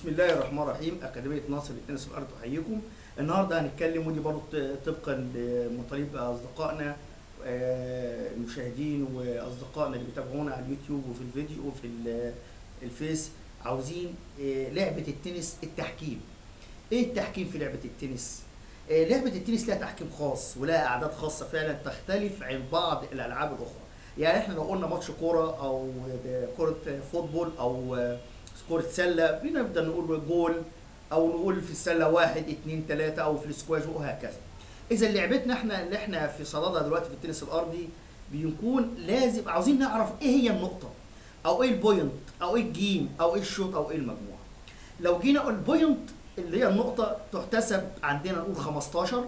بسم الله الرحمن الرحيم. أكاديمية ناصر للتنس الأرض تحييكم النهارده هنتكلم ودي برضه طبقا لمطالب أصدقائنا آه، المشاهدين وأصدقائنا اللي بيتابعونا على اليوتيوب وفي الفيديو وفي ال- الفيس. عاوزين آه، لعبة التنس التحكيم. إيه التحكيم في لعبة التنس؟ آه، لعبة التنس لها تحكيم خاص ولها أعداد خاصة فعلا تختلف عن بعض الألعاب الأخرى. يعني إحنا لو قلنا ماتش كورة أو كرة football آه، كرة سلة بنبدأ نقول جول أو نقول في السلة واحد اتنين تلاتة أو في السكواش وهكذا. إذا لعبتنا إحنا اللي إحنا في صددها دلوقتي في التنس الأرضي بيكون لازم عاوزين نعرف إيه هي النقطة أو إيه ال point أو إيه ال game أو إيه الشوط أو إيه المجموعة. لو جينا ال point اللي هي النقطة تحتسب عندنا نقول 15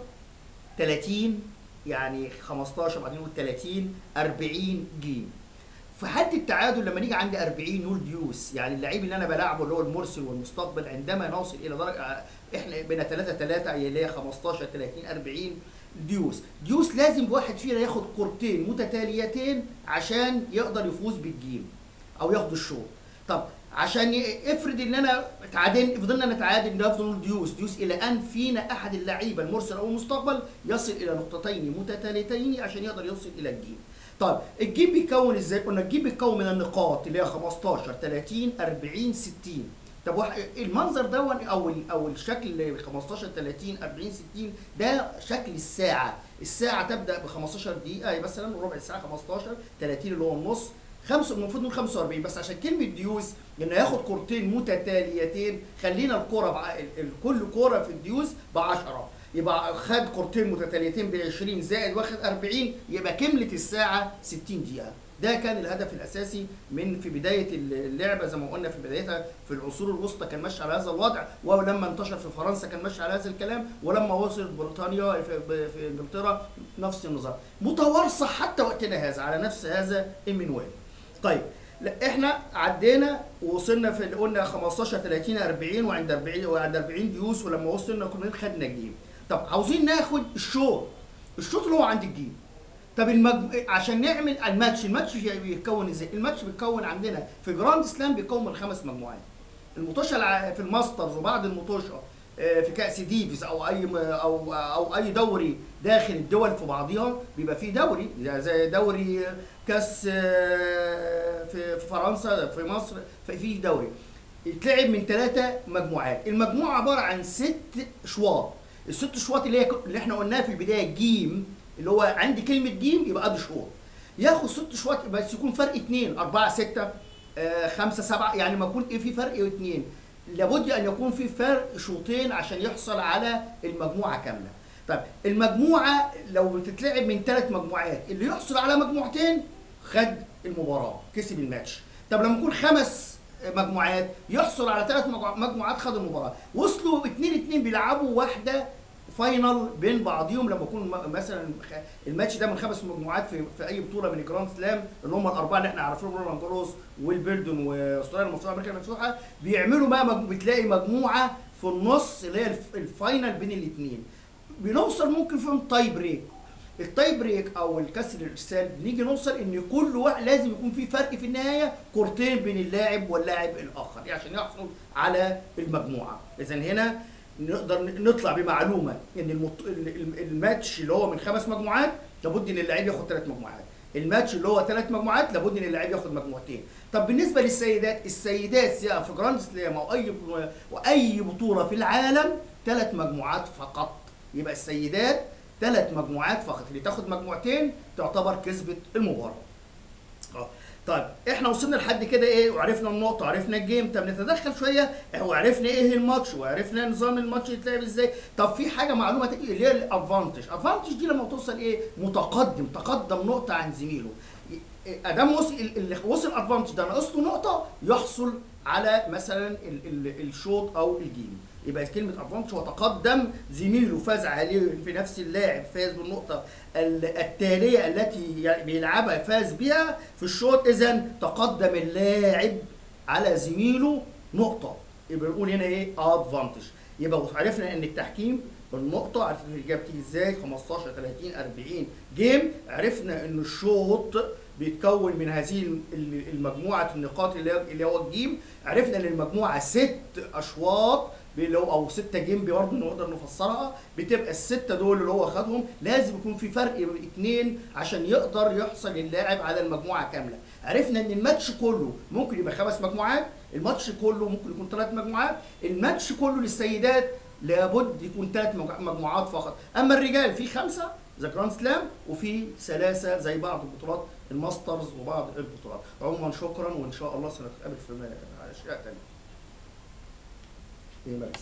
30 يعني 15 بعدين نقول 30 40 game. في حد التعادل لما نيجي عندي 40 نقول deuce. يعني اللعيب اللي أنا بلعبه اللي هو المرسل والمستقبل عندما نوصل إلى درجة إحنا بين 3 3 اللي هي 15 30 40 deuce. deuce لازم واحد فينا ياخد كورتين متتاليتين عشان يقدر يفوز بال game أو ياخد الشوط. طب عشان افرض ان أنا تعادل فضلنا نتعادل نفضل deuce deuce إلى أن فينا أحد اللعيبة المرسل أو المستقبل يصل إلى نقطتين متتاليتين عشان يقدر يوصل إلى ال game. طيب ال game بيتكون إزاي؟ قلنا ال game بيتكون من النقاط اللي هي 15 30 40 60 طب المنظر ده أو أو الشكل اللي 15 30 40 60 ده شكل الساعة، الساعة تبدأ ب 15 دقيقه مثلا ربع ساعة 15 30 اللي هو النص خمسة المفروض نقول 45 بس عشان كلمة deuce إنه ياخد كورتين متتاليتين خلينا الكورة بع... كل كورة في ال deuce ب 10 يبقى خد كورتين متتاليتين ب 20 زائد واخد 40 يبقى كملت الساعة 60 دقيقة. ده كان الهدف الأساسي من في بداية اللعبة زي ما قلنا في بدايتها في العصور الوسطى كان ماشي على هذا الوضع. ولما انتشر في فرنسا كان ماشي على هذا الكلام. ولما وصل بريطانيا في, في إنجلترا نفس النظام. متوارثة حتى وقتنا هذا على نفس هذا المنوال طيب لا إحنا عدينا ووصلنا في اللي قلنا 15 30 40 وعند 40 وعند 40 ديوس ولما وصلنا كنا خدنا الجيم. طب عاوزين ناخد الشوط الشوط اللي هو عند ال game. طب المج... عشان نعمل الماتش الماتش بيتكون إزاي؟ الماتش بيتكون عندنا في Grand Slam بيتكون من خمس مجموعات. المطوشه في ال Masters وبعد المطوشه في كأس ديفيس أو أي أو أو أي دوري داخل الدول في بعضها بيبقى فيه دوري. زي دوري كأس آه، في فرنسا في مصر في دوري. يتلعب من ثلاثة مجموعات. المجموعة عبارة عن ست شواط. الست شواط اللي هي اللي إحنا قلناها في البداية جيم اللي هو عندي كلمة جيم يبقى أدي شوط ياخد ست شواط بس يكون فرق اتنين أربعة ستة آه خمسة سبعة يعني ما يكون إيه في فرق اتنين لابد أن يكون في فرق شوطين عشان يحصل على المجموعة كاملة. طيب المجموعة لو بتتلعب من ثلاث مجموعات اللي يحصل على مجموعتين خد المباراة كسب الماتش. طب لما يكون خمس مجموعات يحصل على ثلاث مجموعات خد المباراة. وصلوا اتنين اتنين بيلعبوا واحدة final بين بعضهم لما يكون مثلا الماتش ده من خمس مجموعات في, في أي بطولة من ال grand slam اللي هم الأربعة اللي إحنا عارفينهم رولان جاروس والويمبلدون وأستراليا المفتوحه أمريكا المفتوحة بيعملوا بقى مج... بتلاقي مجموعة في النص اللي هي ال f- ال final بين الاثنين بنوصل ممكن فيهم tie break ال tie break أو الكسر الإرسال بنيجي نوصل إن كل واحد لازم يكون في فرق في النهاية كورتين بين اللاعب واللاعب الآخر يعني عشان يحصل على المجموعة. اذا هنا نقدر نطلع بمعلومة إن المط... ال- ال- الماتش اللي هو من خمس مجموعات لابد إن اللاعب ياخد ثلاث مجموعات. الماتش اللي هو ثلاث مجموعات لابد إن اللاعب ياخد مجموعتين. طب بالنسبة للسيدات السيدات سواء في grand slam أو أي وأي بطولة في العالم ثلاث مجموعات فقط. يبقى السيدات ثلاث مجموعات فقط. اللي تاخد مجموعتين تعتبر كسبت المباراة. آه طيب إحنا وصلنا لحد كده إيه وعرفنا النقطة وعرفنا الجيم طب نتدخل شوية وعرفنا إيه الماتش وعرفنا نظام الماتش يتلعب إزاي. طب في حاجة معلومة تانية اللي هي الادفانتج الادفانتج دي لما توصل إيه متقدم تقدم نقطة عن زميله. أدام وصل اللي وصل ادفانتج ده ناقص له نقطة يحصل على مثلا ال- ال- الشوط أو ال game. يبقى كلمة advantage هو تقدم زميله فاز عليه في نفس اللاعب فاز بالنقطة ال- التالية التي يعني بيلعبها فاز بها في الشوط. اذا تقدم اللاعب على زميله نقطة. يبقى نقول هنا إيه؟ advantage يبقى عرفنا إن التحكيم النقطة عرفنا الإجابة بتيجي إزاي؟ 15 30 40 game عرفنا إن الشوط بيتكون من هذه الم- ال- المجموعة النقاط اللي هو ال game. عرفنا إن المجموعة ست أشواط اللي هو أو ستة game برضه نقدر نفسرها. بتبقى الستة دول اللي هو خدهم. لازم يكون في فرق بين اتنين عشان يقدر يحصل اللاعب على المجموعة كاملة. عرفنا إن الماتش كله ممكن يبقى خمس مجموعات. الماتش كله ممكن يكون ثلاث مجموعات. الماتش كله للسيدات لابد يكون ثلاث مجموعات فقط. أما الرجال في خمسة the grand slam وفي ثلاثة زي بعض البطولات ال masters وبعض البطولات. عموما شكرا وإن شاء الله سنتقابل في أشياء تانية. إيه